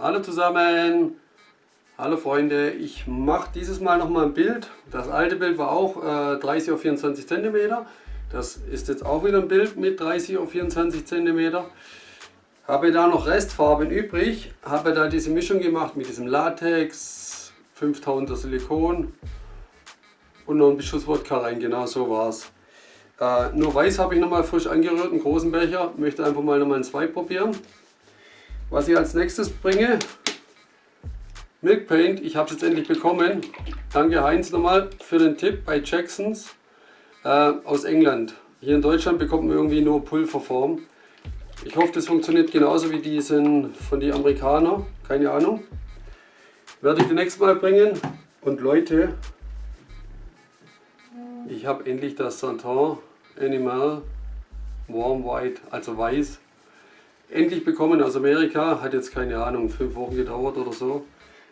Hallo zusammen, hallo Freunde, ich mache dieses Mal noch mal ein Bild. Das alte Bild war auch äh, 30 auf 24 cm. Das ist jetzt auch wieder ein Bild mit 30 auf 24 cm. Habe da noch Restfarben übrig, habe da diese Mischung gemacht mit diesem Latex, 5000er Silikon und noch ein Beschuss Wodka rein, genau so war es. Äh, nur weiß habe ich nochmal frisch angerührt, einen großen Becher, möchte einfach mal nochmal ein 2 probieren. Was ich als nächstes bringe, Milk Paint, ich habe es jetzt endlich bekommen. Danke Heinz nochmal für den Tipp bei Jacksons äh, aus England. Hier in Deutschland bekommt man irgendwie nur Pulverform. Ich hoffe, das funktioniert genauso wie diesen von den Amerikanern. Keine Ahnung. Werde ich nächste Mal bringen. Und Leute, ich habe endlich das Santon Animal Warm White, also weiß, endlich bekommen aus Amerika. Hat jetzt keine Ahnung, fünf Wochen gedauert oder so.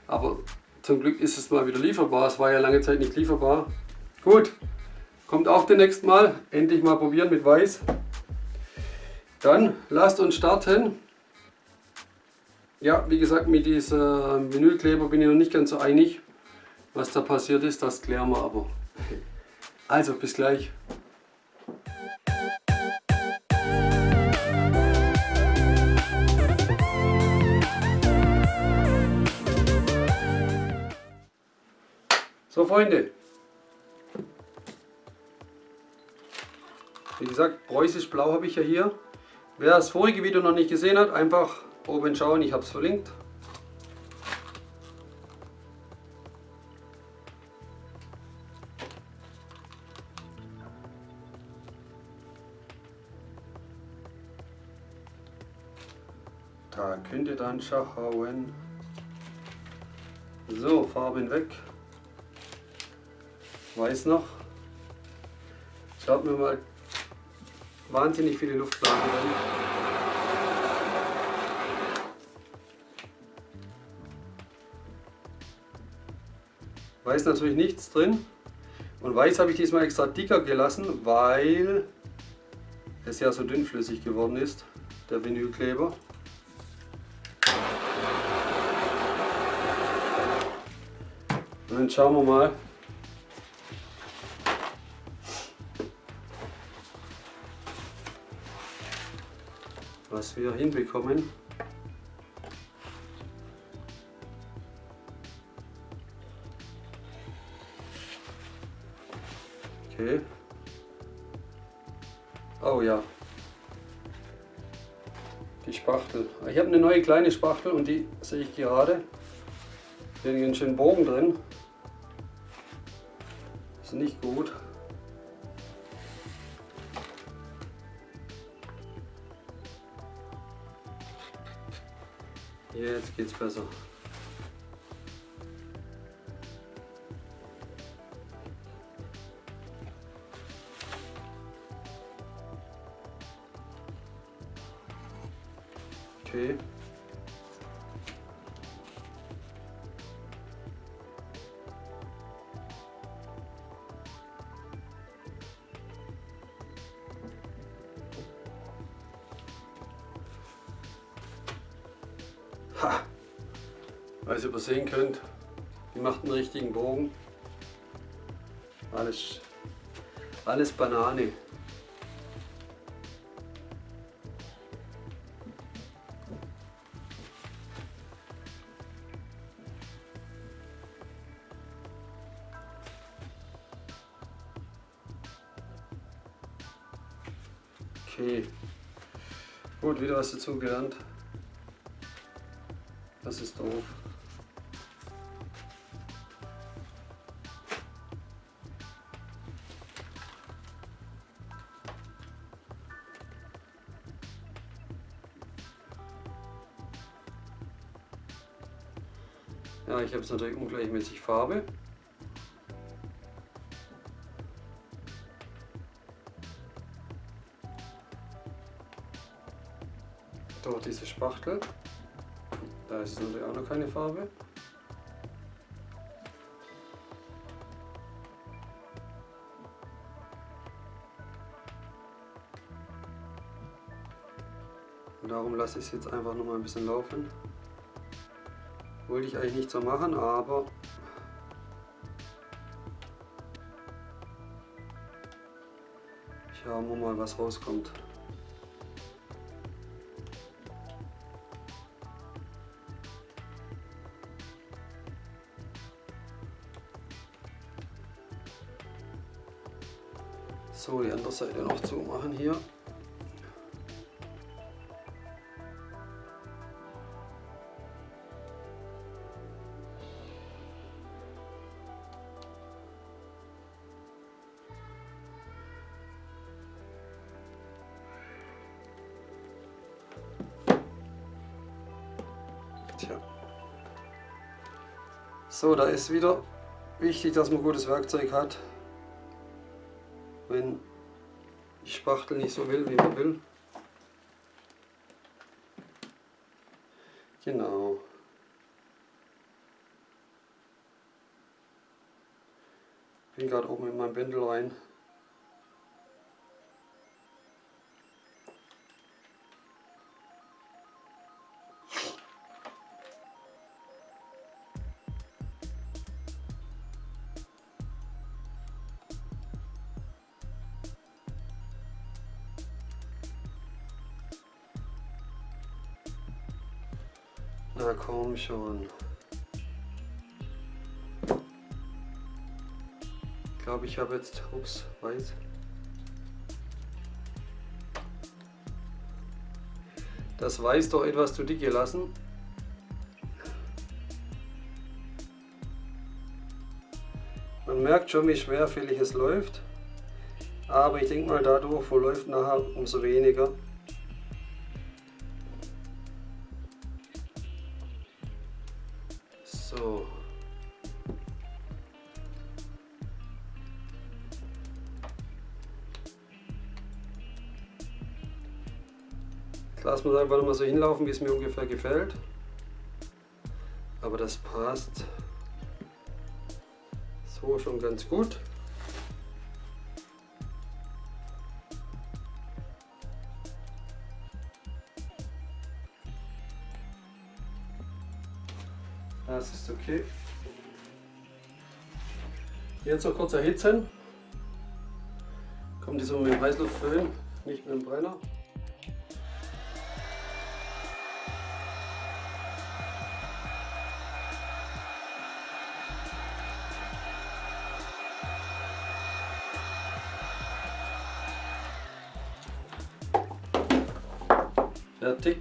Aber zum Glück ist es mal wieder lieferbar. Es war ja lange Zeit nicht lieferbar. Gut, kommt auch demnächst mal. Endlich mal probieren mit Weiß. Dann lasst uns starten. Ja, wie gesagt, mit diesem Vinylkleber bin ich noch nicht ganz so einig. Was da passiert ist, das klären wir aber. Also, bis gleich. Freunde, wie gesagt, preußisch blau habe ich ja hier. Wer das vorige Video noch nicht gesehen hat, einfach oben schauen, ich habe es verlinkt. Da könnt ihr dann schauen. So, Farben weg. Weiß noch. Schaut mir mal wahnsinnig viele Luftblasen drin. Weiß natürlich nichts drin. Und weiß habe ich diesmal extra dicker gelassen, weil es ja so dünnflüssig geworden ist, der Vinylkleber. Und dann schauen wir mal, was wir hinbekommen. Okay. Oh ja. Die Spachtel. Ich habe eine neue kleine Spachtel und die sehe ich gerade. Hier einen schönen Bogen drin. Ist nicht gut. Jetzt geht's besser. Okay. Ha! Weil ihr übersehen könnt, die macht einen richtigen Bogen. Alles, alles Banane. Okay. Gut, wieder was dazu gelernt. Das ist doof. Ja, ich habe es natürlich ungleichmäßig Farbe. Durch diese Spachtel. Da ist natürlich auch noch keine Farbe. Und darum lasse ich es jetzt einfach noch mal ein bisschen laufen. Wollte ich eigentlich nicht so machen, aber schauen wir mal, was rauskommt. So, die andere Seite noch zumachen hier. Tja. So, da ist wieder wichtig, dass man gutes Werkzeug hat Spachtel nicht so will, wie man will. Genau. Bin gerade oben in mein Bändel rein. Na komm schon. Ich glaube, ich habe jetzt, ups, weiß. Das Weiß doch etwas zu dick gelassen. Man merkt schon, wie schwerfällig es läuft. Aber ich denke mal, dadurch verläuft nachher umso weniger. Wir es einfach mal so hinlaufen, wie es mir ungefähr gefällt. Aber das passt so schon ganz gut. Das ist okay. Jetzt noch kurz erhitzen. Kommt diesmal mit dem Heißluftföhn, nicht mit dem Brenner. Fertig.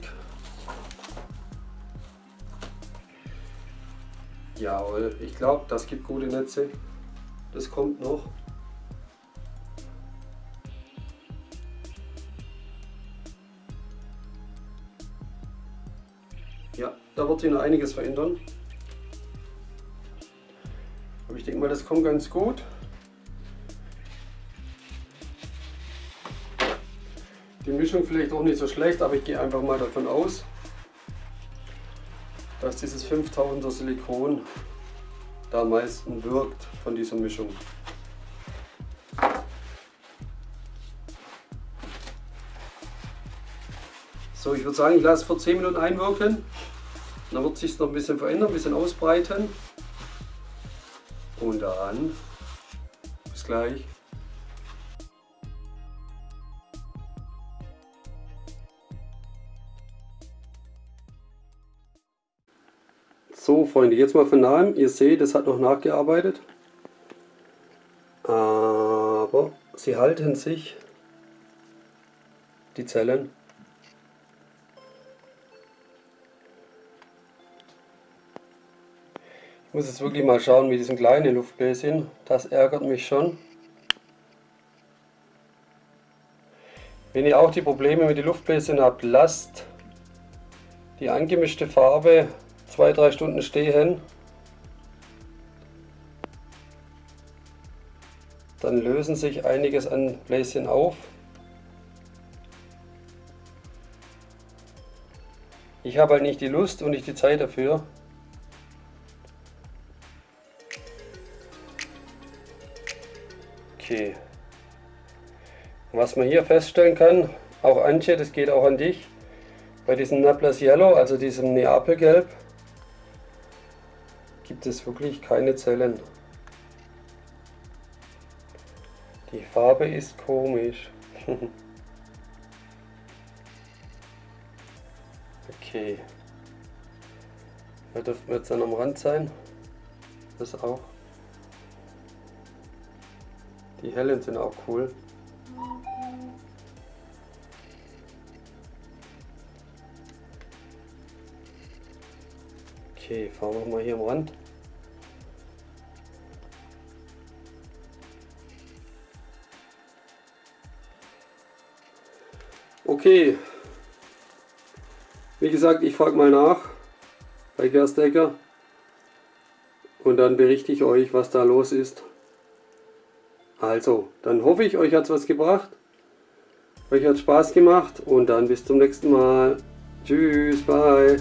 Jawohl, ich glaube, das gibt gute Netze. Das kommt noch. Ja, da wird sich noch einiges verändern. Aber ich denke mal, das kommt ganz gut. Mischung vielleicht auch nicht so schlecht, aber ich gehe einfach mal davon aus, dass dieses 5000er Silikon da am meisten wirkt von dieser Mischung. So, ich würde sagen, ich lasse es für 10 Minuten einwirken. Dann wird sich noch ein bisschen verändern, ein bisschen ausbreiten. Und dann bis gleich. Freunde, jetzt mal von nahem. Ihr seht, es hat noch nachgearbeitet. Aber sie halten sich, die Zellen. Ich muss jetzt wirklich mal schauen mit diesem kleinen Luftbläschen. Das ärgert mich schon. Wenn ihr auch die Probleme mit den Luftbläschen habt, lasst die angemischte Farbe zwei, drei Stunden stehen, dann lösen sich einiges an Bläschen auf. Ich habe halt nicht die Lust und nicht die Zeit dafür. Okay. Was man hier feststellen kann, auch Antje, das geht auch an dich, bei diesem Naples Yellow, also diesem Neapelgelb, gibt es wirklich keine Zellen. Die Farbe ist komisch. okay. Da dürften wir jetzt dann am Rand sein. Das auch. Die hellen sind auch cool. Okay, fahren wir mal hier am Rand. Okay. Wie gesagt, ich frage mal nach bei Gerstecker und dann berichte ich euch, was da los ist. Also, dann hoffe ich, euch hat es was gebracht. Euch hat Spaß gemacht und dann bis zum nächsten Mal. Tschüss, bye.